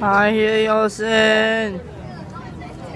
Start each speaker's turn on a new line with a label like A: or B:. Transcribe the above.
A: I hear your sin.